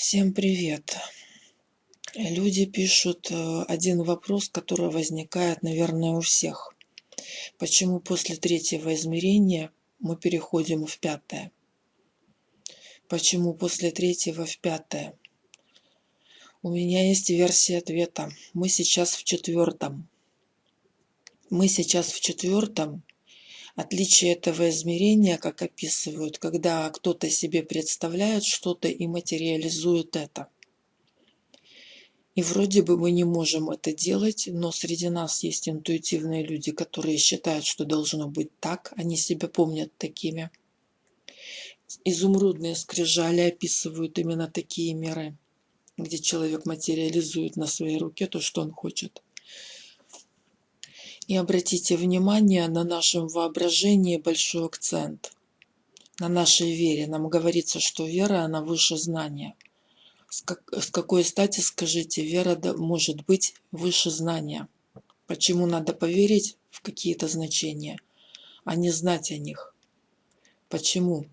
Всем привет! Люди пишут э, один вопрос, который возникает, наверное, у всех. Почему после третьего измерения мы переходим в пятое? Почему после третьего в пятое? У меня есть версия ответа. Мы сейчас в четвертом. Мы сейчас в четвертом. Отличие этого измерения, как описывают, когда кто-то себе представляет что-то и материализует это. И вроде бы мы не можем это делать, но среди нас есть интуитивные люди, которые считают, что должно быть так, они себя помнят такими. Изумрудные скрижали описывают именно такие миры, где человек материализует на своей руке то, что он хочет. И обратите внимание на нашем воображении большой акцент. На нашей вере. Нам говорится, что вера, она выше знания. С, как, с какой стати, скажите, вера может быть выше знания? Почему надо поверить в какие-то значения, а не знать о них? Почему?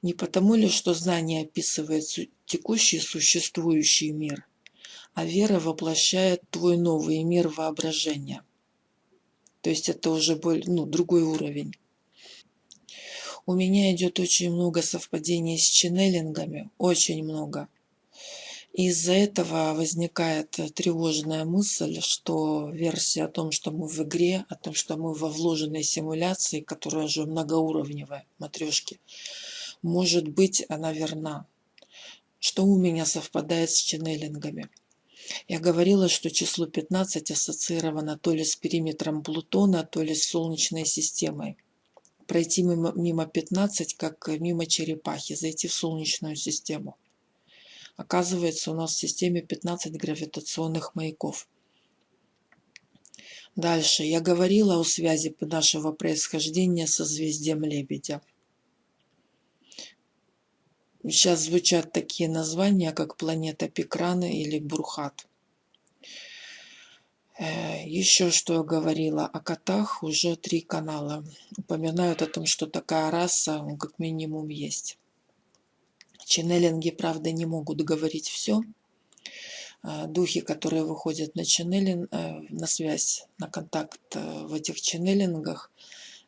Не потому ли, что знание описывает текущий существующий мир, а вера воплощает твой новый мир воображения – то есть это уже более, ну, другой уровень. У меня идет очень много совпадений с ченнелингами, очень много. Из-за этого возникает тревожная мысль, что версия о том, что мы в игре, о том, что мы во вложенной симуляции, которая уже многоуровневая, матрешки, может быть, она верна. Что у меня совпадает с ченнелингами. Я говорила, что число 15 ассоциировано то ли с периметром Плутона, то ли с Солнечной системой. Пройти мимо, мимо 15, как мимо черепахи, зайти в Солнечную систему. Оказывается, у нас в системе 15 гравитационных маяков. Дальше. Я говорила о связи нашего происхождения со созвездием Лебедя. Сейчас звучат такие названия, как планета Пекраны или Бурхат. Э, Еще что я говорила о котах, уже три канала упоминают о том, что такая раса как минимум есть. Ченнелинги, правда, не могут говорить все. Э, духи, которые выходят на ченнелинг, э, на связь, на контакт в этих ченнелингах,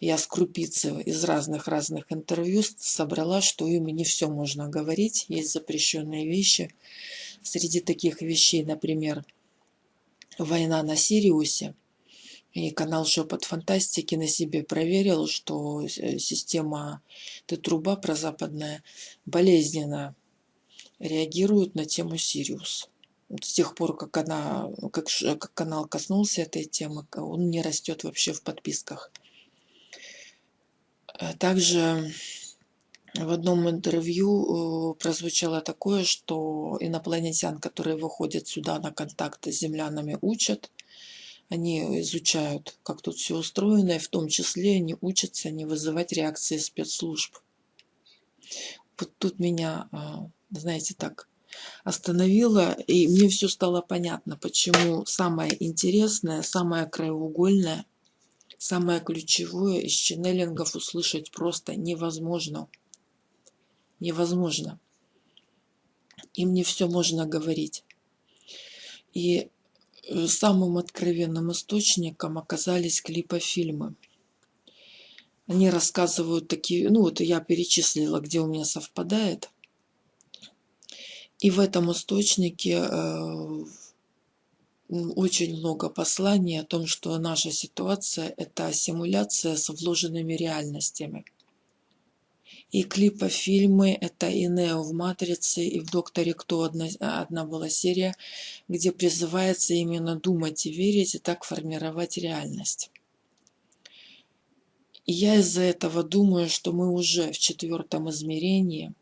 я с крупицы из разных-разных интервью собрала, что им не все можно говорить, есть запрещенные вещи. Среди таких вещей, например, война на Сириусе. И канал Шепот Фантастики на себе проверил, что э, система Т-труба прозападная болезненно реагирует на тему Сириус. С тех пор, как, она, как, как канал коснулся этой темы, он не растет вообще в подписках. Э, также в одном интервью э, прозвучало такое, что инопланетян, которые выходят сюда на контакты с землянами, учат. Они изучают, как тут все устроено, и в том числе они учатся не вызывать реакции спецслужб. Вот тут меня, а, знаете, так остановило, и мне все стало понятно, почему самое интересное, самое краеугольное Самое ключевое из ченнелингов услышать просто невозможно. Невозможно. Им не все можно говорить. И э, самым откровенным источником оказались клипофильмы. Они рассказывают такие, ну вот я перечислила, где у меня совпадает. И в этом источнике э, очень много посланий о том, что наша ситуация – это симуляция с вложенными реальностями. И клипы-фильмы – это и Нео в «Матрице», и в «Докторе Кто» одна, одна была серия, где призывается именно думать и верить, и так формировать реальность. И я из-за этого думаю, что мы уже в четвертом измерении –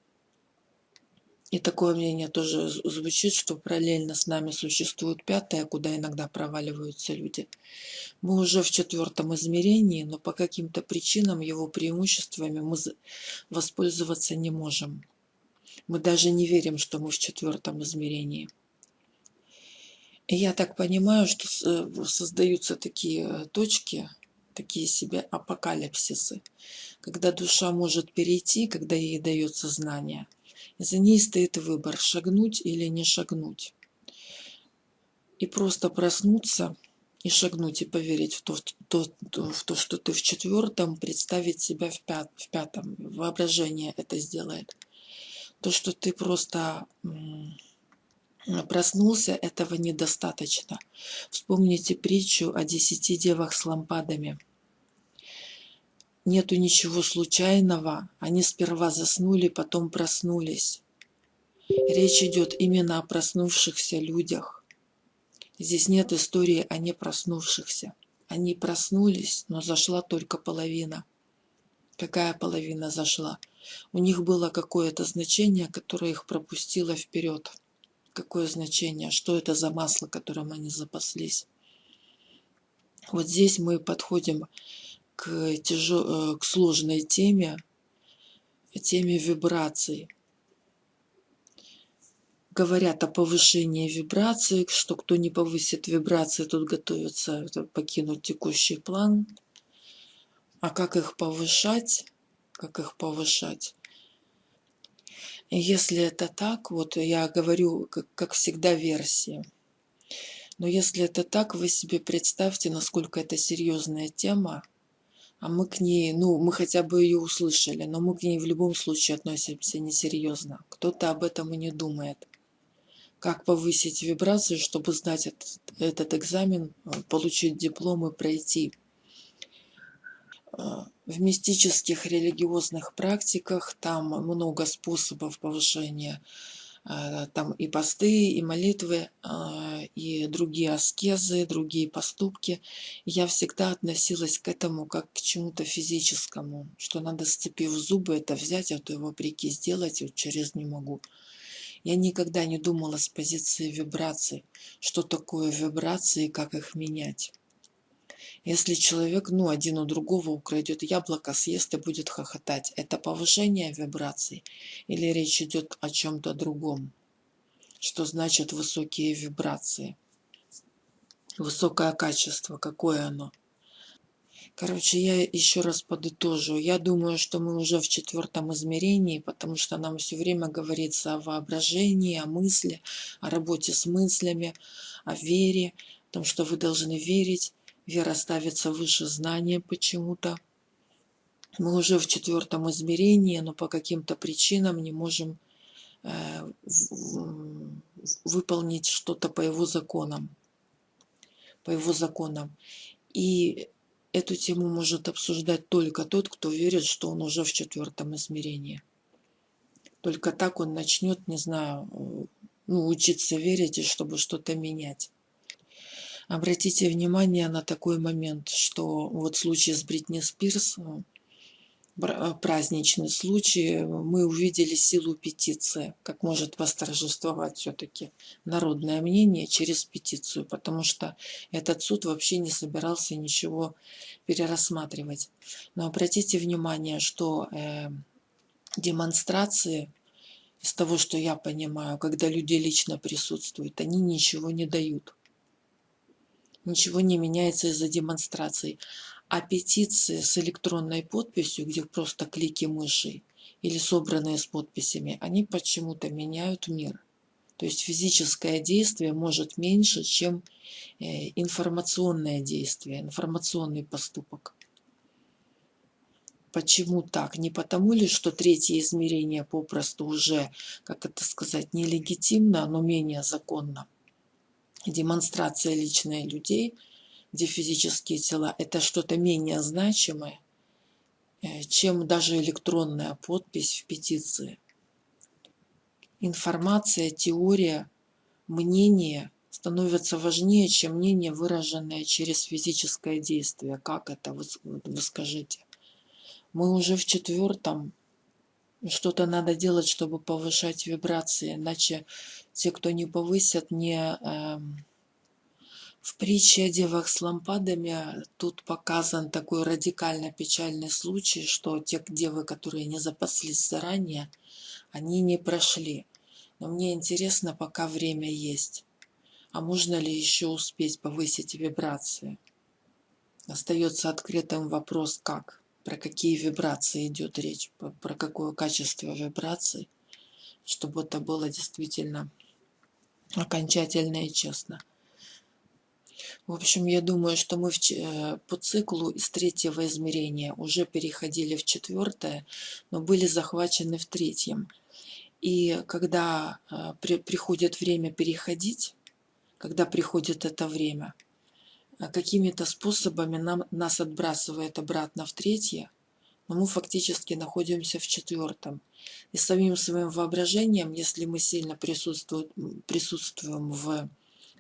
и такое мнение тоже звучит, что параллельно с нами существует пятое, куда иногда проваливаются люди. Мы уже в четвертом измерении, но по каким-то причинам его преимуществами мы воспользоваться не можем. Мы даже не верим, что мы в четвертом измерении. И я так понимаю, что э, создаются такие точки, такие себе апокалипсисы, когда душа может перейти, когда ей дается знание – За ней стоит выбор, шагнуть или не шагнуть. И просто проснуться и шагнуть, и поверить в то, в то, в то что ты в четвертом, представить себя в, пят, в пятом. Воображение это сделает. То, что ты просто проснулся, этого недостаточно. Вспомните притчу о десяти девах с лампадами. Нету ничего случайного, они сперва заснули, потом проснулись. Речь идет именно о проснувшихся людях. Здесь нет истории о не проснувшихся. Они проснулись, но зашла только половина. Какая половина зашла? У них было какое-то значение, которое их пропустило вперед. Какое значение? Что это за масло, которым они запаслись? Вот здесь мы подходим к, тяжел... Э, к сложной теме, теме вибраций говорят о повышении вибраций, что кто не повысит вибрации, тот готовится покинуть текущий план. А как их повышать? Как их повышать? Если это так, вот я говорю, как, как всегда, версии. Но если это так, вы себе представьте, насколько это серьезная тема, а мы к ней, ну, мы хотя бы ее услышали, но мы к ней в любом случае относимся несерьезно. Кто-то об этом и не думает как повысить вибрацию, чтобы сдать этот, этот экзамен, э, получить диплом и пройти. Э, в мистических религиозных практиках там много способов повышения. Там и посты, и молитвы, и другие аскезы, другие поступки. Я всегда относилась к этому как к чему-то физическому, что надо, сцепив зубы, это взять, а то его вопреки сделать, вот через не могу. Я никогда не думала с позиции вибраций, что такое вибрации как их менять. Если человек, ну, один у другого украдет яблоко, съест и будет хохотать, это повышение вибраций или речь идет о чем-то другом? Что значит высокие вибрации? Высокое качество, какое оно? Короче, я еще раз подытожу. Я думаю, что мы уже в четвертом измерении, потому что нам все время говорится о воображении, о мысли, о работе с мыслями, о вере, о том, что вы должны верить. Вера ставится выше знания почему-то. Мы уже в четвертом измерении, но по каким-то причинам не можем э, выполнить что-то по его законам. По его законам. И Эту тему может обсуждать только тот, кто верит, что он уже в четвертом измерении. Только так он начнет, не знаю, э, ну, учиться верить и чтобы что-то менять. Обратите внимание на такой момент, что вот в случае с Бритни Спирс э, Э, праздничный случай, мы увидели силу петиции, как может восторжествовать все-таки народное мнение через петицию, потому что этот суд вообще не собирался ничего перерассматривать. Но обратите внимание, что э, демонстрации, из того, что я понимаю, когда люди лично присутствуют, они ничего не дают. Ничего не меняется из-за демонстраций. А петиции с электронной подписью, где просто клики мыши или собранные с подписями, они почему-то меняют мир. То есть физическое действие может меньше, чем э, информационное действие, информационный поступок. Почему так? Не потому ли, что третье измерение попросту уже, как это сказать, нелегитимно, но менее законно? Демонстрация личной людей – где физические тела, это что-то менее значимое, э, чем даже электронная подпись в петиции. Информация, теория, мнение становятся важнее, чем мнение, выраженное через физическое действие. Как это, вы, вы скажите? Мы уже в четвертом, что-то надо делать, чтобы повышать вибрации, иначе те, кто не повысят, не... Э, в притче о девах с лампадами тут показан такой радикально печальный случай, что те девы, которые не запаслись заранее, они не прошли. Но мне интересно, пока время есть. А можно ли еще успеть повысить вибрации? Остается открытым вопрос, как, про какие вибрации идет речь, про какое качество вибраций чтобы это было действительно окончательно и честно. В общем, я думаю, что мы в, э, по циклу из третьего измерения уже переходили в четвертое, но были захвачены в третьем. И когда э, при, приходит время переходить, когда приходит это время, какими-то способами нам, нас отбрасывает обратно в третье, но мы фактически находимся в четвертом. И самим своим воображением, если мы сильно присутствуем, присутствуем в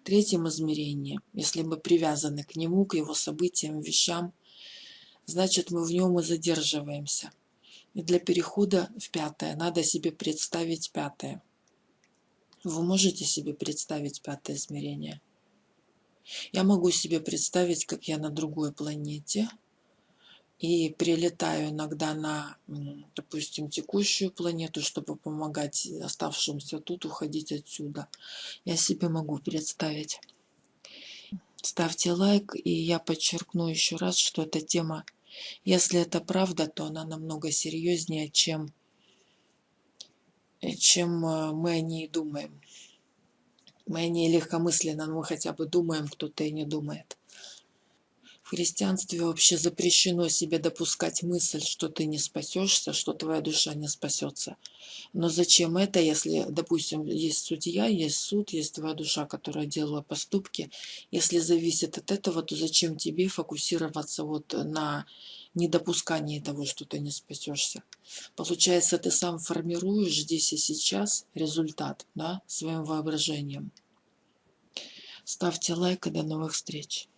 третьем измерении, если мы привязаны к нему, к его событиям, вещам, значит мы в нем и задерживаемся. И для перехода в пятое надо себе представить пятое. Вы можете себе представить пятое измерение? Я могу себе представить, как я на другой планете – и прилетаю иногда на, допустим, текущую планету, чтобы помогать оставшимся тут уходить отсюда. Я себе могу представить. Ставьте лайк, и я подчеркну еще раз, что эта тема, если это правда, то она намного серьезнее, чем, чем э, мы о ней думаем. Мы о ней легкомысленно, но мы хотя бы думаем, кто-то и не думает. В христианстве вообще запрещено себе допускать мысль, что ты не спасешься, что твоя душа не спасется. Но зачем это, если, допустим, есть судья, есть суд, есть твоя душа, которая делала поступки. Если зависит от этого, то зачем тебе фокусироваться вот на недопускании того, что ты не спасешься? Получается, ты сам формируешь здесь и сейчас результат да, своим воображением. Ставьте лайк и до новых встреч.